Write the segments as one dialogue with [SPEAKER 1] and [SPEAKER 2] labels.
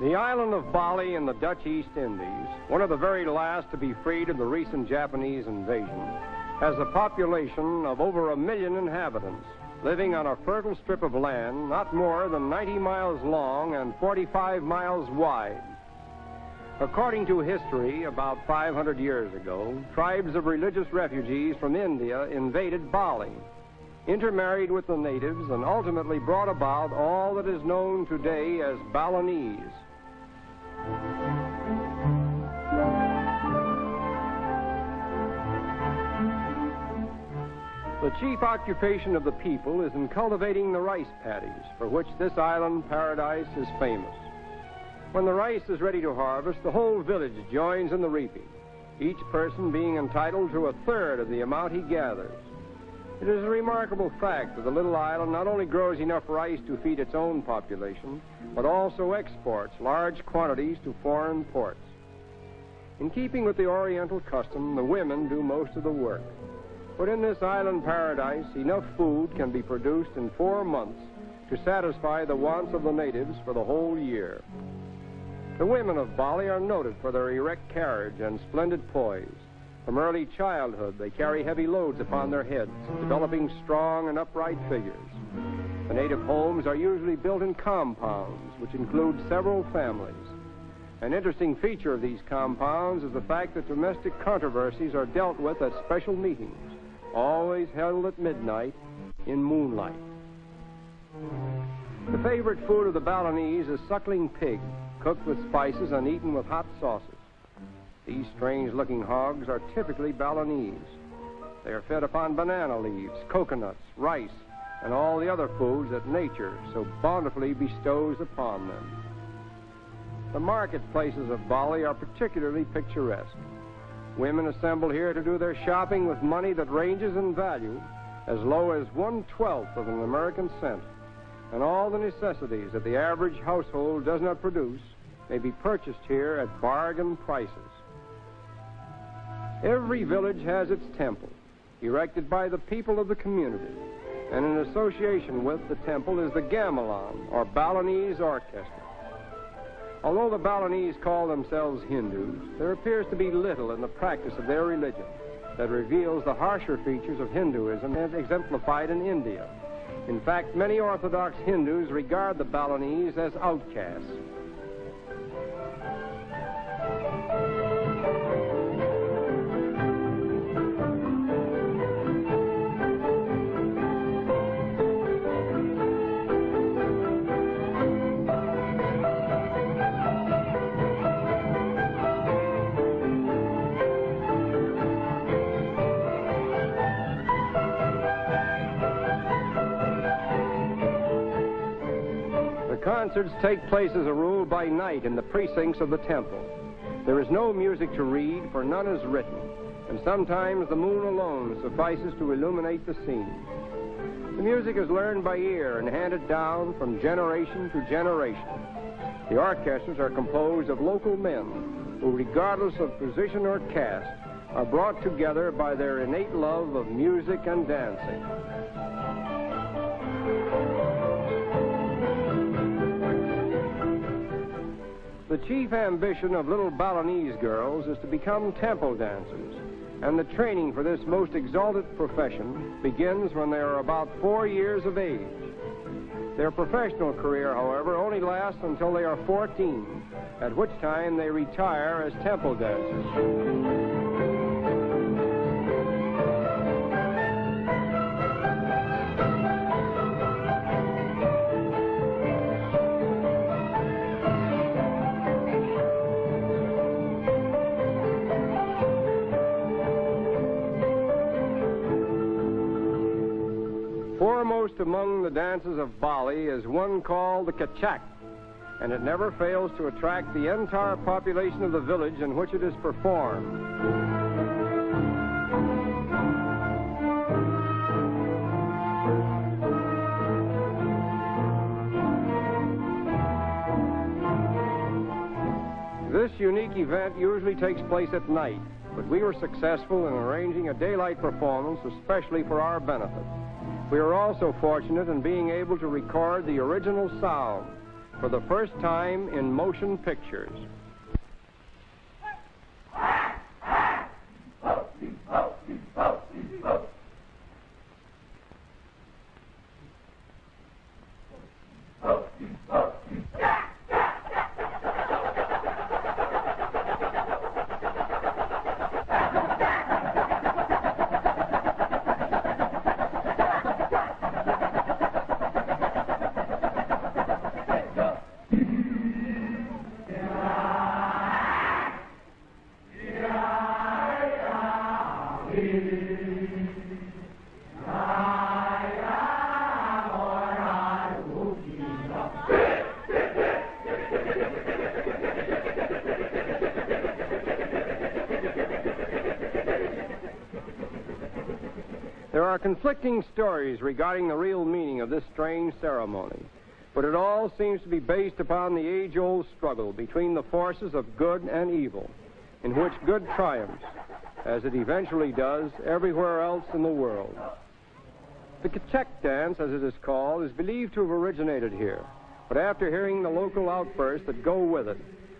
[SPEAKER 1] The island of Bali in the Dutch East Indies, one of the very last to be freed of the recent Japanese invasion, has a population of over a million inhabitants, living on a fertile strip of land not more than 90 miles long and 45 miles wide. According to history, about 500 years ago, tribes of religious refugees from India invaded Bali, intermarried with the natives, and ultimately brought about all that is known today as Balinese. The chief occupation of the people is in cultivating the rice paddies, for which this island paradise is famous. When the rice is ready to harvest, the whole village joins in the reaping, each person being entitled to a third of the amount he gathers. It is a remarkable fact that the little island not only grows enough rice to feed its own population, but also exports large quantities to foreign ports. In keeping with the Oriental custom, the women do most of the work. But in this island paradise, enough food can be produced in four months to satisfy the wants of the natives for the whole year. The women of Bali are noted for their erect carriage and splendid poise. From early childhood, they carry heavy loads upon their heads, developing strong and upright figures. The native homes are usually built in compounds, which include several families. An interesting feature of these compounds is the fact that domestic controversies are dealt with at special meetings always held at midnight in moonlight. The favorite food of the Balinese is suckling pig, cooked with spices and eaten with hot sauces. These strange-looking hogs are typically Balinese. They are fed upon banana leaves, coconuts, rice, and all the other foods that nature so bountifully bestows upon them. The marketplaces of Bali are particularly picturesque. Women assemble here to do their shopping with money that ranges in value as low as one-twelfth of an American cent. And all the necessities that the average household does not produce may be purchased here at bargain prices. Every village has its temple, erected by the people of the community. And in association with the temple is the gamelan, or Balinese orchestra. Although the Balinese call themselves Hindus, there appears to be little in the practice of their religion that reveals the harsher features of Hinduism as exemplified in India. In fact, many Orthodox Hindus regard the Balinese as outcasts. Concerts take place as a rule by night in the precincts of the temple. There is no music to read, for none is written, and sometimes the moon alone suffices to illuminate the scene. The music is learned by ear and handed down from generation to generation. The orchestras are composed of local men who, regardless of position or caste, are brought together by their innate love of music and dancing. Chief ambition of little Balinese girls is to become temple dancers, and the training for this most exalted profession begins when they are about four years of age. Their professional career, however, only lasts until they are 14, at which time they retire as temple dancers. Foremost among the dances of Bali is one called the Kecak, and it never fails to attract the entire population of the village in which it is performed. This unique event usually takes place at night, but we were successful in arranging a daylight performance especially for our benefit. We are also fortunate in being able to record the original sound for the first time in motion pictures. There are conflicting stories regarding the real meaning of this strange ceremony, but it all seems to be based upon the age old struggle between the forces of good and evil, in which good triumphs, as it eventually does everywhere else in the world. The Kecak dance, as it is called, is believed to have originated here, but after hearing the local outbursts that go with it,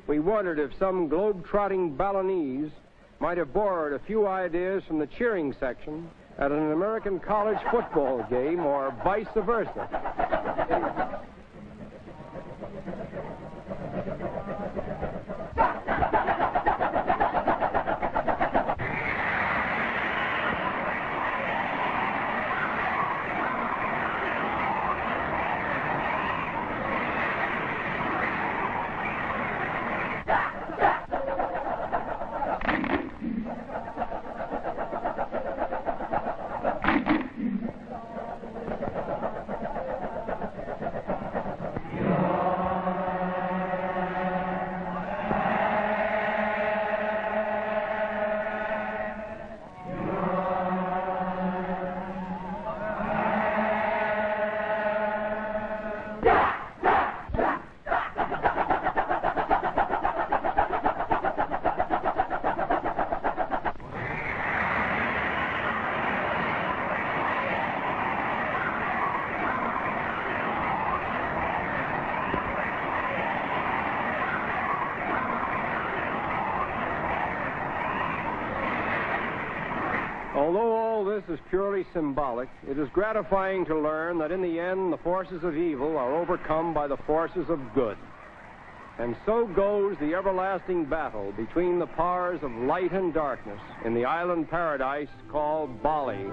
[SPEAKER 1] we wondered if some globe-trotting Balinese might have borrowed a few ideas from the cheering section at an American college football game or vice versa. Although all this is purely symbolic, it is gratifying to learn that in the end the forces of evil are overcome by the forces of good. And so goes the everlasting battle between the powers of light and darkness in the island paradise called Bali.